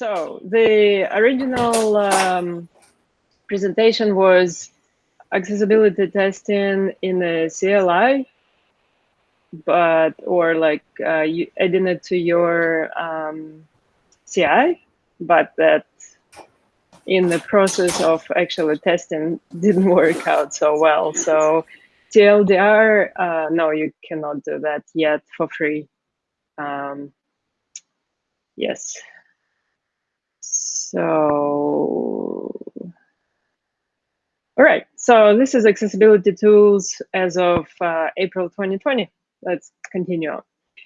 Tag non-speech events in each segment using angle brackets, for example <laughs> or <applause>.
so the original um, presentation was accessibility testing in a CLI, but or like uh, you adding it to your um, CI, but that in the process of actually testing <laughs> didn't work out so well. So TLDR, uh, no, you cannot do that yet for free. Um, yes. So, all right. So this is accessibility tools as of uh, April 2020. Let's continue on.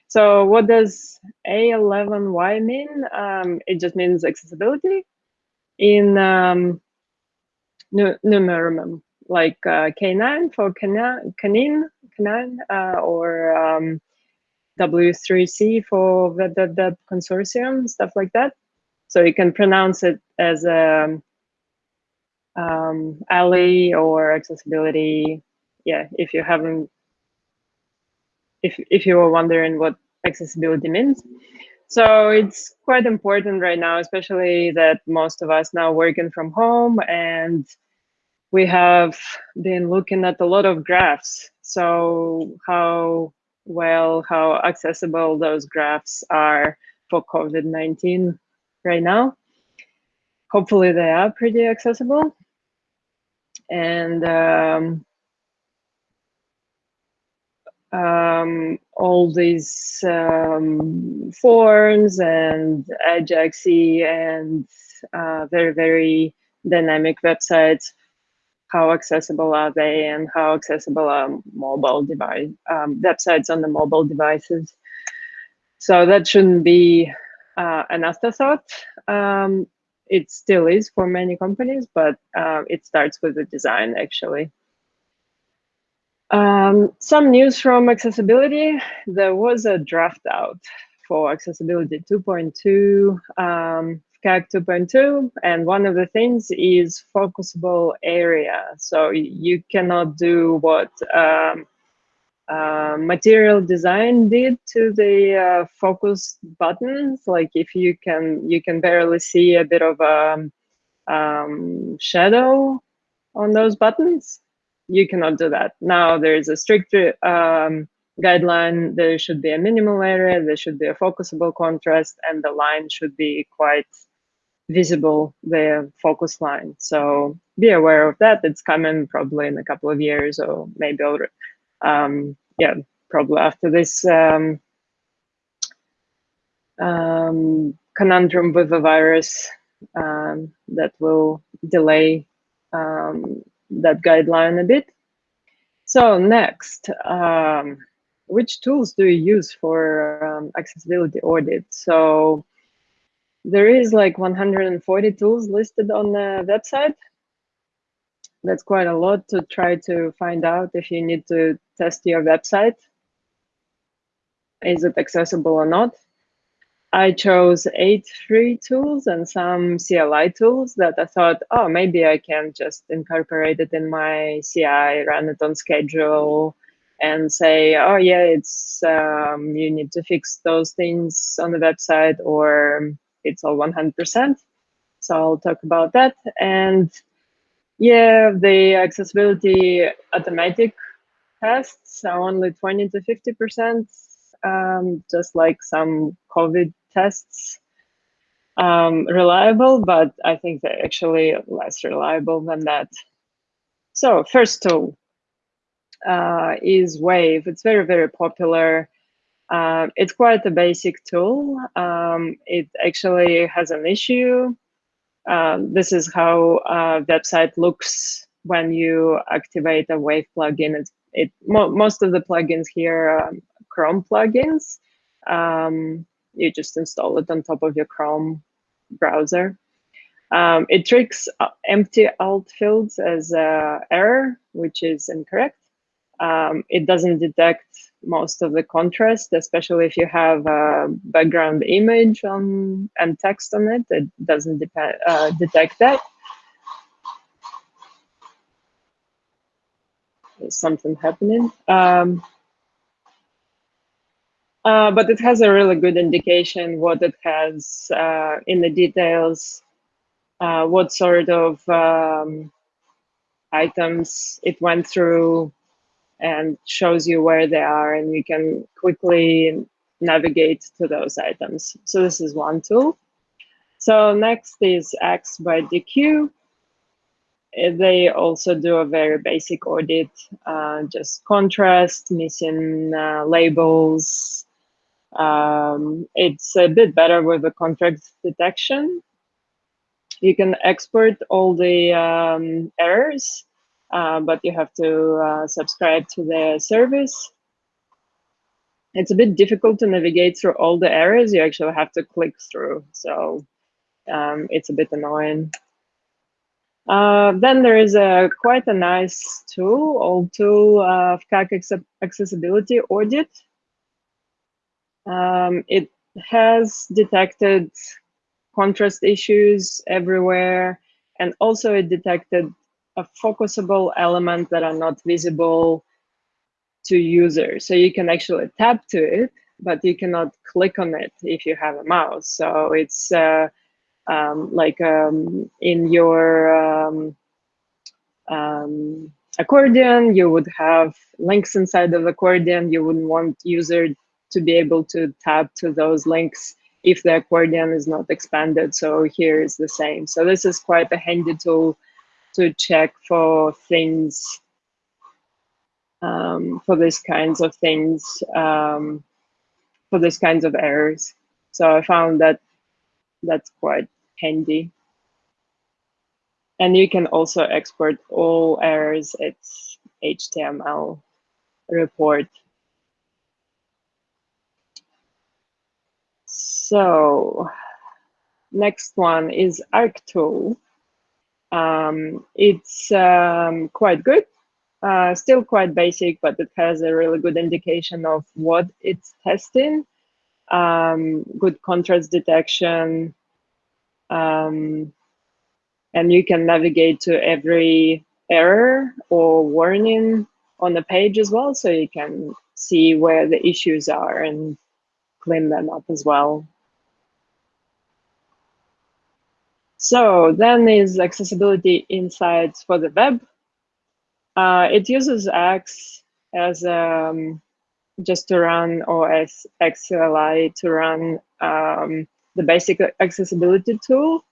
So what does A11Y mean? Um, it just means accessibility in um, numeronym, like uh, K9 for canine, canine, canine uh, or um, W3C for web, web, web consortium, stuff like that. So you can pronounce it as a um, ALI or accessibility. Yeah, if you haven't, if if you were wondering what accessibility means. So it's quite important right now, especially that most of us now working from home and we have been looking at a lot of graphs. So how well, how accessible those graphs are for COVID-19 right now. Hopefully they are pretty accessible. And um, um, all these um, forms and Ajaxy and uh, very, very dynamic websites, how accessible are they and how accessible are mobile device um, websites on the mobile devices. So that shouldn't be uh, an afterthought. Um, it still is for many companies, but uh, it starts with the design actually. Um, some news from accessibility. There was a draft out for accessibility 2.2, um, 2.2, and one of the things is focusable area. So you cannot do what um, uh, material design did to the uh, focus buttons. Like if you can, you can barely see a bit of a um, shadow on those buttons you cannot do that. Now there's a strict um, guideline. There should be a minimal area. There should be a focusable contrast, and the line should be quite visible, the focus line. So be aware of that. It's coming probably in a couple of years, or maybe. Um, yeah, probably after this um, um, conundrum with the virus um, that will delay um, that guideline a bit. So next, um, which tools do you use for accessibility audit? So there is like 140 tools listed on the website. That's quite a lot to try to find out if you need to test your website. Is it accessible or not? I chose eight free tools and some CLI tools that I thought, oh, maybe I can just incorporate it in my CI, run it on schedule, and say, oh yeah, it's um, you need to fix those things on the website, or it's all 100%. So I'll talk about that. And yeah, the accessibility automatic tests are only 20 to 50%, um, just like some COVID tests um, reliable, but I think they're actually less reliable than that. So first tool uh, is Wave. It's very, very popular. Uh, it's quite a basic tool. Um, it actually has an issue. Um, this is how a website looks when you activate a Wave plugin. It's, it mo most of the plugins here are Chrome plugins. Um, you just install it on top of your Chrome browser. Um, it tricks uh, empty alt fields as a error, which is incorrect. Um, it doesn't detect most of the contrast, especially if you have a background image on and text on it. It doesn't uh, detect that. There's something happening. Um, Uh, but it has a really good indication what it has uh, in the details, uh, what sort of um, items it went through, and shows you where they are, and you can quickly navigate to those items. So this is one tool. So next is Axe by Deque. Uh, they also do a very basic audit, uh, just contrast, missing uh, labels. Um, it's a bit better with the contrast detection. You can export all the um, errors, uh, but you have to uh, subscribe to the service. It's a bit difficult to navigate through all the errors. You actually have to click through, so um, it's a bit annoying. Uh, then there is a quite a nice tool, old tool of CAC accessibility audit. Um, it has detected contrast issues everywhere, and also it detected a focusable element that are not visible to users. So you can actually tap to it, but you cannot click on it if you have a mouse. So it's uh, um, like um, in your um, um, accordion, you would have links inside of accordion. You wouldn't want user to be able to tap to those links if the accordion is not expanded. So here is the same. So this is quite a handy tool to check for things, um, for these kinds of things, um, for these kinds of errors. So I found that that's quite handy. And you can also export all errors It's HTML report. So next one is ArcTool. Um, it's um, quite good, uh, still quite basic, but it has a really good indication of what it's testing. Um, good contrast detection, um, and you can navigate to every error or warning on the page as well, so you can see where the issues are and clean them up as well. So then is accessibility insights for the web. Uh, it uses Axe as um, just to run or as XLI to run um, the basic accessibility tool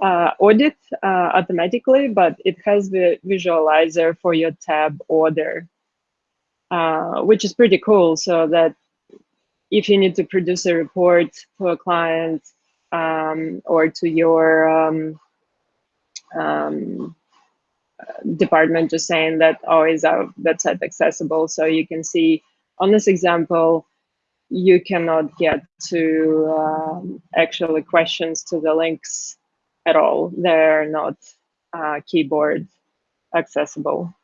uh, audit uh, automatically, but it has the visualizer for your tab order, uh, which is pretty cool. So that if you need to produce a report to a client um, or to your um, um, department, just saying that, oh, is our website accessible? So you can see on this example, you cannot get to um, actually questions to the links at all. They're not uh, keyboard accessible.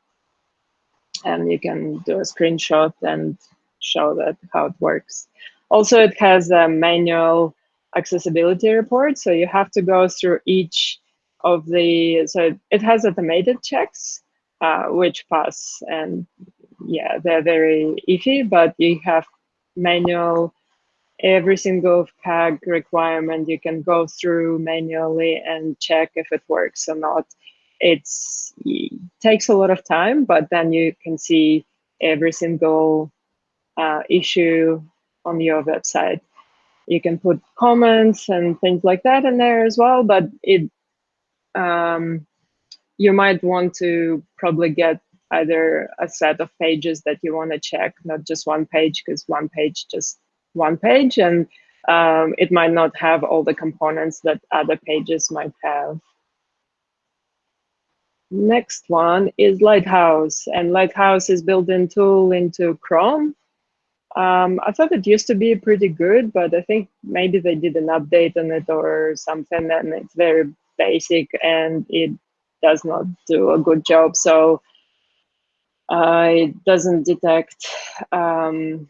And you can do a screenshot and show that how it works. Also, it has a manual accessibility report. So you have to go through each of the, so it has automated checks, uh, which pass and yeah, they're very iffy, but you have manual every single WCAG requirement you can go through manually and check if it works or not. It's, it takes a lot of time, but then you can see every single uh, issue on your website. You can put comments and things like that in there as well, but it um, you might want to probably get either a set of pages that you want to check, not just one page, because one page just one page, and um, it might not have all the components that other pages might have. Next one is Lighthouse, and Lighthouse is built-in tool into Chrome. Um, I thought it used to be pretty good, but I think maybe they did an update on it or something, and it's very basic and it does not do a good job. So uh, it doesn't detect um,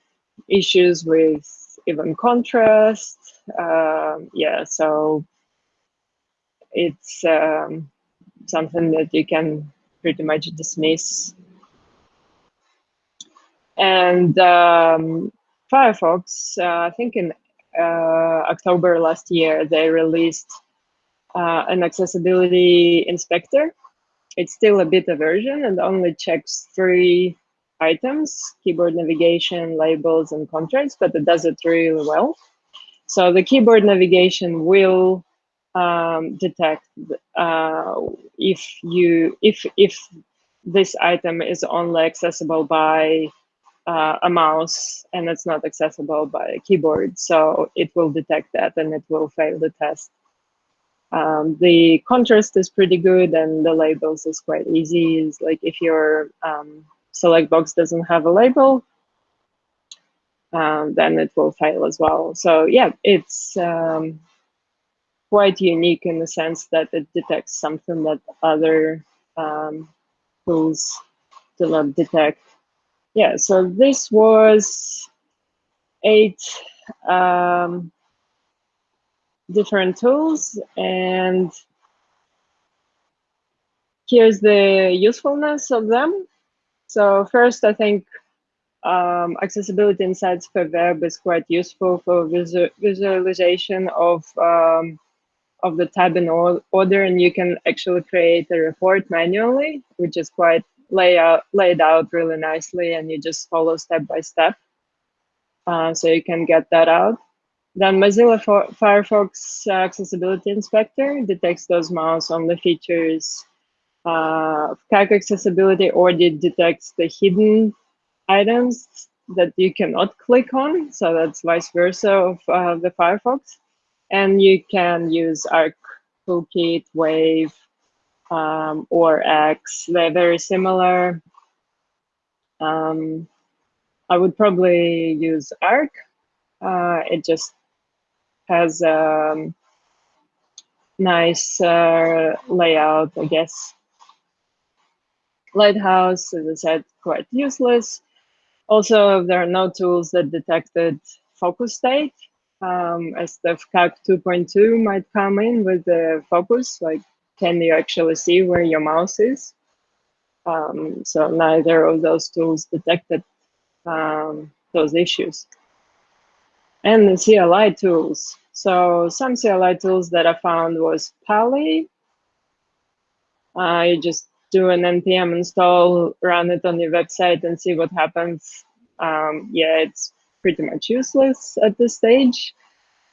issues with even contrast. Uh, yeah, so it's um, something that you can pretty much dismiss. And um, Firefox, uh, I think in uh, October last year, they released uh, an accessibility inspector. It's still a beta version and only checks three items, keyboard navigation, labels, and contrast, but it does it really well. So the keyboard navigation will um, detect uh, if you if if this item is only accessible by uh, a mouse and it's not accessible by a keyboard. So it will detect that and it will fail the test. Um, the contrast is pretty good and the labels is quite easy. It's like if your um, select box doesn't have a label, um, then it will fail as well. So yeah, it's um, quite unique in the sense that it detects something that other um, tools do not detect. Yeah, so this was eight um, different tools and here's the usefulness of them. So first, I think um, accessibility insights for web is quite useful for visu visualization of um, of the tab in order, and you can actually create a report manually, which is quite lay out, laid out really nicely, and you just follow step by step. Uh, so you can get that out. Then Mozilla Firefox Accessibility Inspector detects those mouse-only features uh, CAC accessibility audit detects the hidden items that you cannot click on. So that's vice versa of uh, the Firefox. And you can use Arc Toolkit, Wave, um, or Axe. They're very similar. Um, I would probably use Arc. Uh, it just has a um, nice uh, layout, I guess. Lighthouse, as I said, quite useless. Also, there are no tools that detected focus state, um, as the WCAG 2.2 might come in with the focus, like can you actually see where your mouse is? Um, so neither of those tools detected um, those issues. And the CLI tools. So some CLI tools that I found was Pa11y. I just do an npm install, run it on your website and see what happens. Um, yeah, it's pretty much useless at this stage.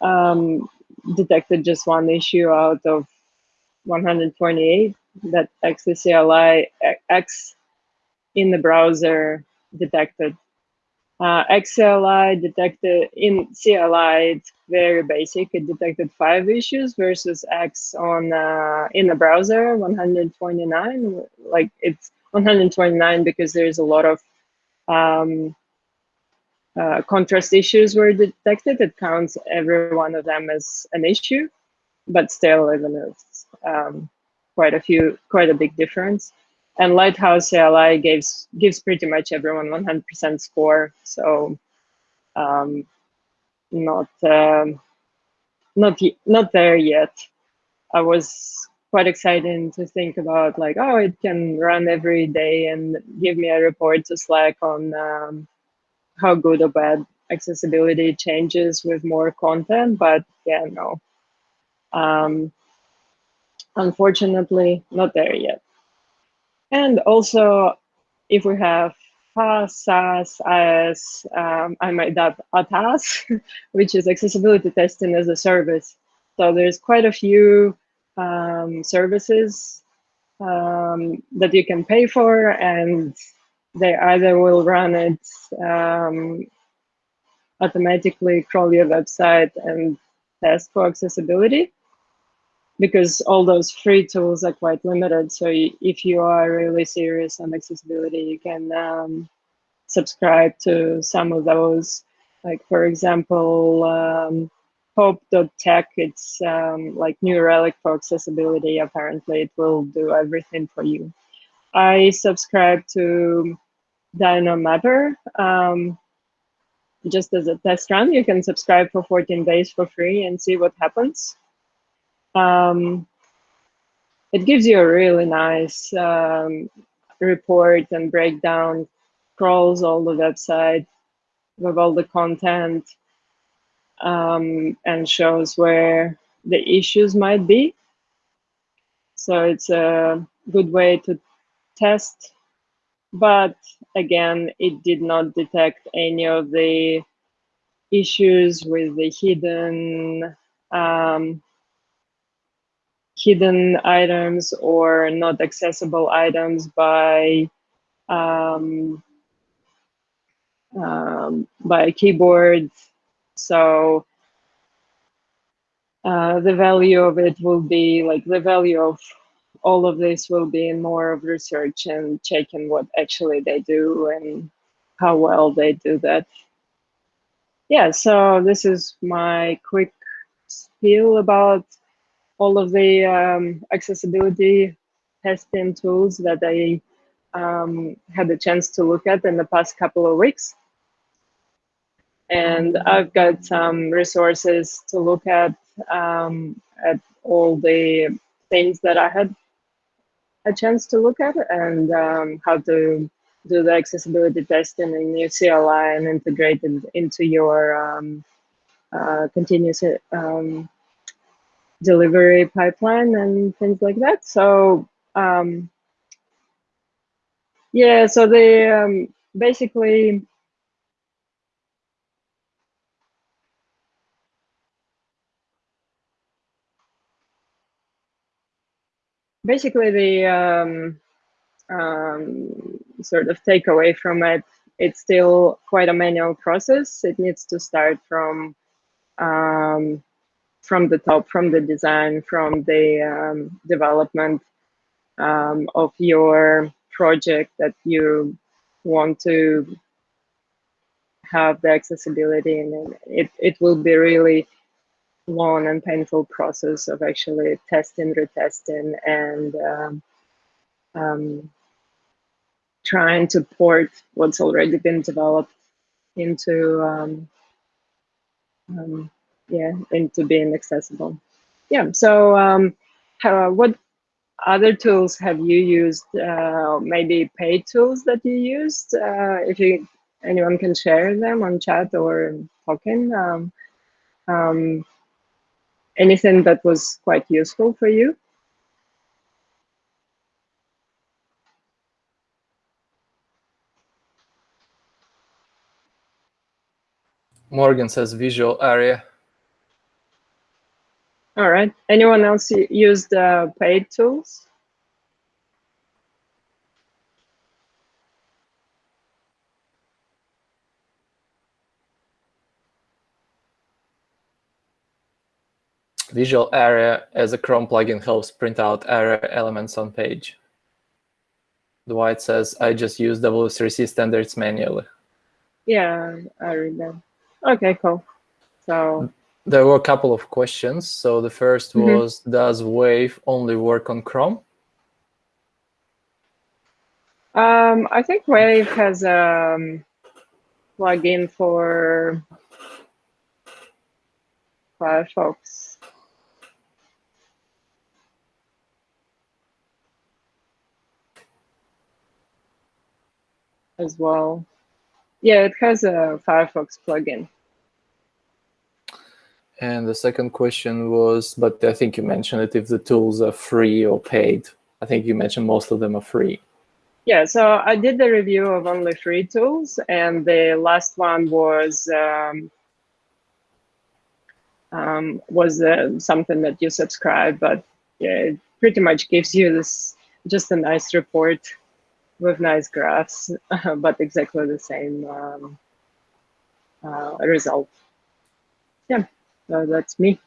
Um, detected just one issue out of 128 that XCLI Axe in the browser detected. Uh, XCLI detected in CLI, it's very basic. It detected five issues versus Axe on uh, in the browser 129. Like it's 129 because there's a lot of um, uh, contrast issues were detected. It counts every one of them as an issue, but still, even it's um, quite a few, quite a big difference. And Lighthouse CLI gives gives pretty much everyone 100% score. So um, not um, not not there yet. I was quite excited to think about like, oh, it can run every day and give me a report to Slack on um, how good or bad accessibility changes with more content. But yeah, no. Um, unfortunately, not there yet. And also, if we have FaaS, SaaS, IS, um, I might add ATAS, <laughs> which is accessibility testing as a service. So there's quite a few um, services um, that you can pay for, and they either will run it um, automatically, crawl your website, and test for accessibility, because all those free tools are quite limited. So if you are really serious on accessibility, you can um, subscribe to some of those. Like for example, um, Hope.tech, it's um, like New Relic for accessibility. Apparently, it will do everything for you. I subscribe to DYNO Mapper. Um, just as a test run, you can subscribe for 14 days for free and see what happens. Um, it gives you a really nice um, report and breakdown, crawls all the website, with all the content um, and shows where the issues might be. So it's a good way to test. But again, it did not detect any of the issues with the hidden um, hidden items or not accessible items by um, um, by a keyboard. So uh, the value of it will be like the value of all of this will be in more of research and checking what actually they do and how well they do that. Yeah, so this is my quick spiel about all of the um, accessibility testing tools that I um, had the chance to look at in the past couple of weeks. And I've got some resources to look at um, at all the things that I had a chance to look at and um, how to do the accessibility testing in your CLI and integrate it into your um, uh, continuous um, delivery pipeline and things like that. So um, yeah, so the um, basically basically the um, um, sort of takeaway from it, it's still quite a manual process. It needs to start from um, from the top, from the design, from the um, development um, of your project that you want to have the accessibility and it, it will be really long and painful process of actually testing, retesting, and um, um, trying to port what's already been developed into um, yeah into being accessible. Yeah. So um, how, what other tools have you used? Uh, maybe paid tools that you used? Uh, if you anyone can share them on chat or talking. Um, um, anything that was quite useful for you? Morgan says Visual ARIA. All right. Anyone else used uh, paid tools? Visual ARIA as a Chrome plugin helps print out ARIA elements on page. Dwight says, I just use W3C standards manually. Yeah, I read that. Okay, cool. So there were a couple of questions. So the 1st mm -hmm. was, does Wave only work on Chrome? Um, I think Wave has a um, plugin for Firefox. As well. Yeah, it has a Firefox plugin. And the second question was, but I think you mentioned it, if the tools are free or paid. I think you mentioned most of them are free. Yeah, so I did the review of only free tools, and the last one was um, um, was uh, something that you subscribe, but yeah, it pretty much gives you this just a nice report with nice graphs, <laughs> but exactly the same um, uh, result. That's me.